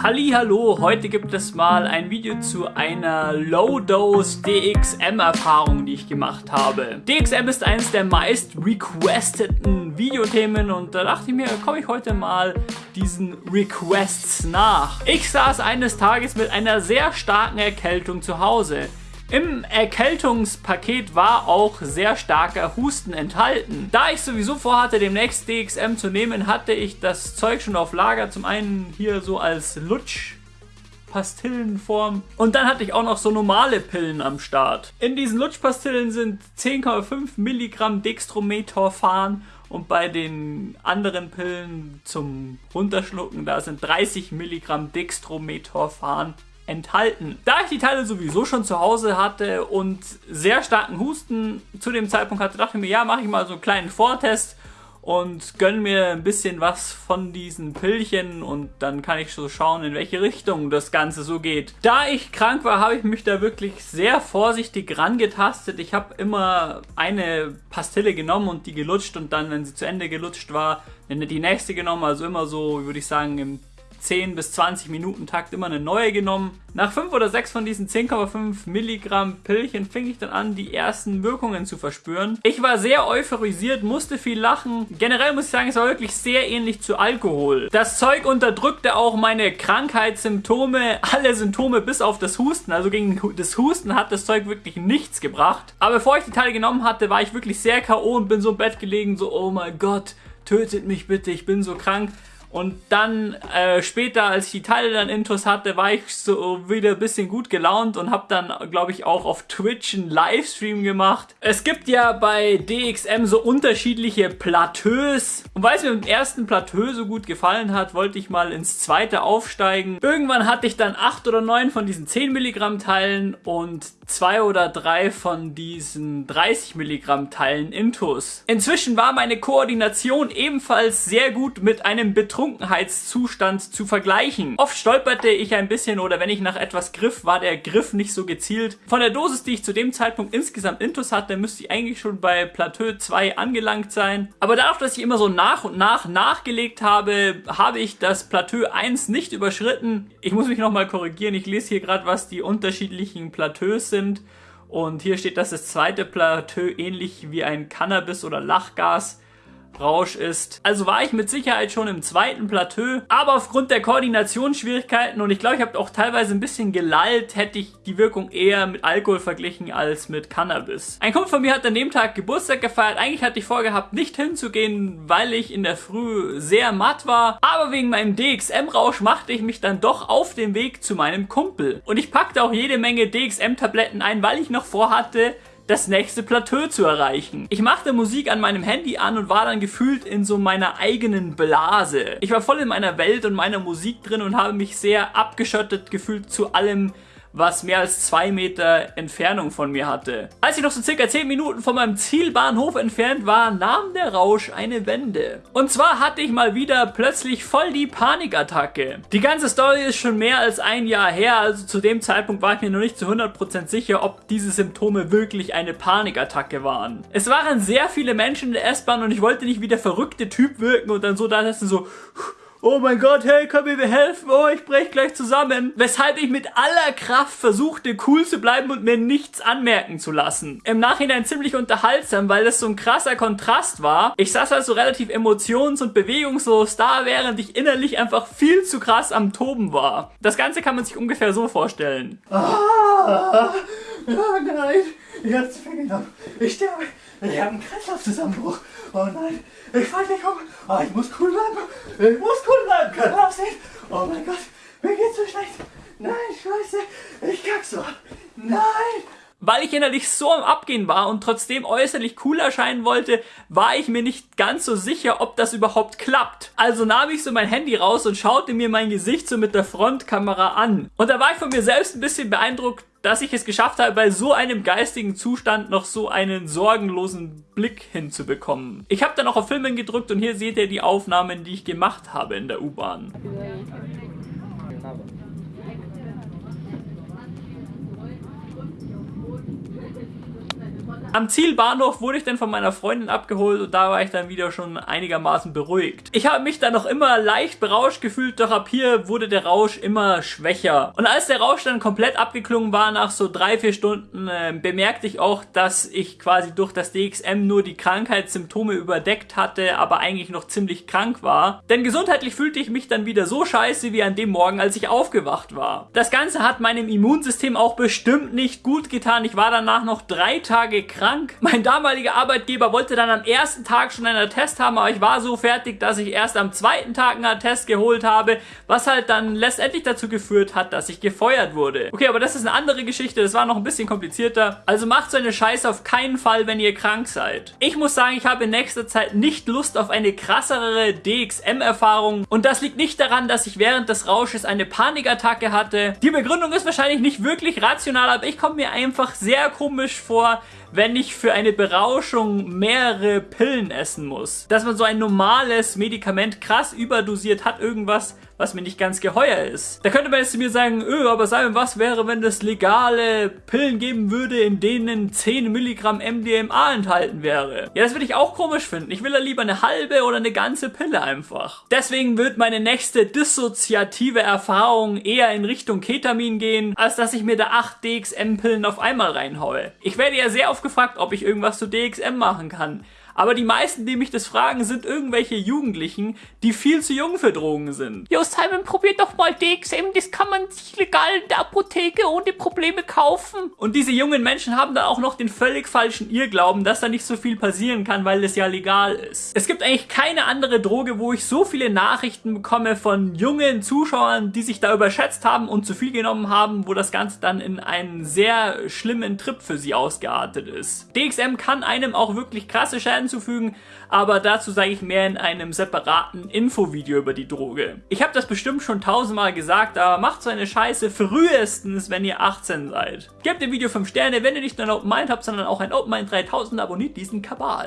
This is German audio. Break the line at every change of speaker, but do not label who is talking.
Hallo, heute gibt es mal ein Video zu einer Low-Dose DXM-Erfahrung, die ich gemacht habe. DXM ist eines der meist requesteten Videothemen und da dachte ich mir, komme ich heute mal diesen Requests nach. Ich saß eines Tages mit einer sehr starken Erkältung zu Hause. Im Erkältungspaket war auch sehr starker Husten enthalten. Da ich sowieso vorhatte, demnächst DXM zu nehmen, hatte ich das Zeug schon auf Lager. Zum einen hier so als Lutsch Pastillenform. Und dann hatte ich auch noch so normale Pillen am Start. In diesen Lutschpastillen sind 10,5 Milligramm Dextrometorphan und bei den anderen Pillen zum Runterschlucken, da sind 30 Milligramm Dextrometorphan enthalten. Da ich die Teile sowieso schon zu Hause hatte und sehr starken Husten zu dem Zeitpunkt hatte, dachte ich mir, ja, mache ich mal so einen kleinen Vortest und gönne mir ein bisschen was von diesen Pillchen und dann kann ich so schauen, in welche Richtung das Ganze so geht. Da ich krank war, habe ich mich da wirklich sehr vorsichtig rangetastet. Ich habe immer eine Pastille genommen und die gelutscht und dann, wenn sie zu Ende gelutscht war, die nächste genommen. Also immer so, würde ich sagen, im 10 bis 20 Minuten Takt immer eine neue genommen. Nach 5 oder 6 von diesen 10,5 Milligramm Pillchen fing ich dann an, die ersten Wirkungen zu verspüren. Ich war sehr euphorisiert, musste viel lachen. Generell muss ich sagen, es war wirklich sehr ähnlich zu Alkohol. Das Zeug unterdrückte auch meine Krankheitssymptome, alle Symptome bis auf das Husten. Also gegen das Husten hat das Zeug wirklich nichts gebracht. Aber bevor ich die Teile genommen hatte, war ich wirklich sehr K.O. und bin so im Bett gelegen, so oh mein Gott, tötet mich bitte, ich bin so krank. Und dann äh, später, als ich die Teile dann Intos hatte, war ich so wieder ein bisschen gut gelaunt und habe dann, glaube ich, auch auf Twitch einen Livestream gemacht. Es gibt ja bei DXM so unterschiedliche Plateaus. Und weil es mir im ersten Plateau so gut gefallen hat, wollte ich mal ins zweite aufsteigen. Irgendwann hatte ich dann acht oder neun von diesen 10 Milligramm Teilen und zwei oder drei von diesen 30 Milligramm Teilen Intus. Inzwischen war meine Koordination ebenfalls sehr gut mit einem Betrunkenheitszustand zu vergleichen. Oft stolperte ich ein bisschen oder wenn ich nach etwas griff, war der Griff nicht so gezielt. Von der Dosis, die ich zu dem Zeitpunkt insgesamt Intus hatte, müsste ich eigentlich schon bei Plateau 2 angelangt sein. Aber dadurch, dass ich immer so nach und nach nachgelegt habe, habe ich das Plateau 1 nicht überschritten. Ich muss mich nochmal korrigieren, ich lese hier gerade, was die unterschiedlichen Plateaus sind sind. Und hier steht, dass das zweite Plateau ähnlich wie ein Cannabis- oder Lachgas Rausch ist. Also war ich mit Sicherheit schon im zweiten Plateau, aber aufgrund der Koordinationsschwierigkeiten und ich glaube, ich habe auch teilweise ein bisschen gelallt, hätte ich die Wirkung eher mit Alkohol verglichen als mit Cannabis. Ein Kumpel von mir hat an dem Tag Geburtstag gefeiert. Eigentlich hatte ich vorgehabt, nicht hinzugehen, weil ich in der Früh sehr matt war, aber wegen meinem DXM-Rausch machte ich mich dann doch auf den Weg zu meinem Kumpel. Und ich packte auch jede Menge DXM-Tabletten ein, weil ich noch vorhatte, das nächste Plateau zu erreichen. Ich machte Musik an meinem Handy an und war dann gefühlt in so meiner eigenen Blase. Ich war voll in meiner Welt und meiner Musik drin und habe mich sehr abgeschottet gefühlt zu allem, was mehr als zwei Meter Entfernung von mir hatte. Als ich noch so circa zehn Minuten von meinem Zielbahnhof entfernt war, nahm der Rausch eine Wende. Und zwar hatte ich mal wieder plötzlich voll die Panikattacke. Die ganze Story ist schon mehr als ein Jahr her, also zu dem Zeitpunkt war ich mir noch nicht zu 100% sicher, ob diese Symptome wirklich eine Panikattacke waren. Es waren sehr viele Menschen in der S-Bahn und ich wollte nicht wie der verrückte Typ wirken und dann so da so Oh mein Gott, hey, wir mir helfen? Oh, ich brech gleich zusammen. Weshalb ich mit aller Kraft versuchte, cool zu bleiben und mir nichts anmerken zu lassen. Im Nachhinein ziemlich unterhaltsam, weil das so ein krasser Kontrast war. Ich saß also relativ emotions- und bewegungslos da, während ich innerlich einfach viel zu krass am Toben war. Das Ganze kann man sich ungefähr so vorstellen. Ah,
oh nein, ich hab's zu viel genommen. Ich sterbe. Ich habe einen Kreislaufzusammenbruch. Oh nein, ich fall nicht um. Oh, ich muss cool bleiben. Ich muss cool bleiben. Kann aussehen. Oh mein Gott, mir geht's so schlecht. Nein, scheiße, ich kack so. Nein.
Weil ich innerlich so am Abgehen war und trotzdem äußerlich cool erscheinen wollte, war ich mir nicht ganz so sicher, ob das überhaupt klappt. Also nahm ich so mein Handy raus und schaute mir mein Gesicht so mit der Frontkamera an. Und da war ich von mir selbst ein bisschen beeindruckt, dass ich es geschafft habe, bei so einem geistigen Zustand noch so einen sorgenlosen Blick hinzubekommen. Ich habe dann auch auf Filmen gedrückt und hier seht ihr die Aufnahmen, die ich gemacht habe in der U-Bahn. Am Zielbahnhof wurde ich dann von meiner Freundin abgeholt und da war ich dann wieder schon einigermaßen beruhigt. Ich habe mich dann noch immer leicht berauscht gefühlt, doch ab hier wurde der Rausch immer schwächer. Und als der Rausch dann komplett abgeklungen war, nach so drei, vier Stunden, äh, bemerkte ich auch, dass ich quasi durch das DXM nur die Krankheitssymptome überdeckt hatte, aber eigentlich noch ziemlich krank war. Denn gesundheitlich fühlte ich mich dann wieder so scheiße wie an dem Morgen, als ich aufgewacht war. Das Ganze hat meinem Immunsystem auch bestimmt nicht gut getan. Ich war danach noch drei Tage krank. Mein damaliger Arbeitgeber wollte dann am ersten Tag schon einen Attest haben, aber ich war so fertig, dass ich erst am zweiten Tag einen Attest geholt habe, was halt dann letztendlich dazu geführt hat, dass ich gefeuert wurde. Okay, aber das ist eine andere Geschichte, das war noch ein bisschen komplizierter. Also macht so eine Scheiße auf keinen Fall, wenn ihr krank seid. Ich muss sagen, ich habe in nächster Zeit nicht Lust auf eine krassere DXM-Erfahrung und das liegt nicht daran, dass ich während des Rausches eine Panikattacke hatte. Die Begründung ist wahrscheinlich nicht wirklich rational, aber ich komme mir einfach sehr komisch vor, wenn ich für eine Berauschung mehrere Pillen essen muss. Dass man so ein normales Medikament krass überdosiert hat, irgendwas, was mir nicht ganz geheuer ist. Da könnte man jetzt zu mir sagen, öh, aber Simon, was wäre, wenn es legale Pillen geben würde, in denen 10 Milligramm MDMA enthalten wäre? Ja, das würde ich auch komisch finden. Ich will ja lieber eine halbe oder eine ganze Pille einfach. Deswegen wird meine nächste dissoziative Erfahrung eher in Richtung Ketamin gehen, als dass ich mir da 8 DXM-Pillen auf einmal reinhaue. Ich werde ja sehr oft gefragt, ob ich irgendwas zu DXM machen kann. Aber die meisten, die mich das fragen, sind irgendwelche Jugendlichen, die viel zu jung für Drogen sind.
Jo, Simon, probier doch mal DXM. Das kann man sich legal in der Apotheke ohne Probleme kaufen.
Und diese jungen Menschen haben dann auch noch den völlig falschen Irrglauben, dass da nicht so viel passieren kann, weil es ja legal ist. Es gibt eigentlich keine andere Droge, wo ich so viele Nachrichten bekomme von jungen Zuschauern, die sich da überschätzt haben und zu viel genommen haben, wo das Ganze dann in einen sehr schlimmen Trip für sie ausgeartet ist. DXM kann einem auch wirklich krasse Schäden hinzufügen, aber dazu sage ich mehr in einem separaten Infovideo über die Droge. Ich habe das bestimmt schon tausendmal gesagt, aber macht so eine Scheiße frühestens, wenn ihr 18 seid. Gebt dem Video 5 Sterne, wenn ihr nicht nur ein Open Mind habt, sondern auch ein Open Mind 3000, abonniert diesen Kabal.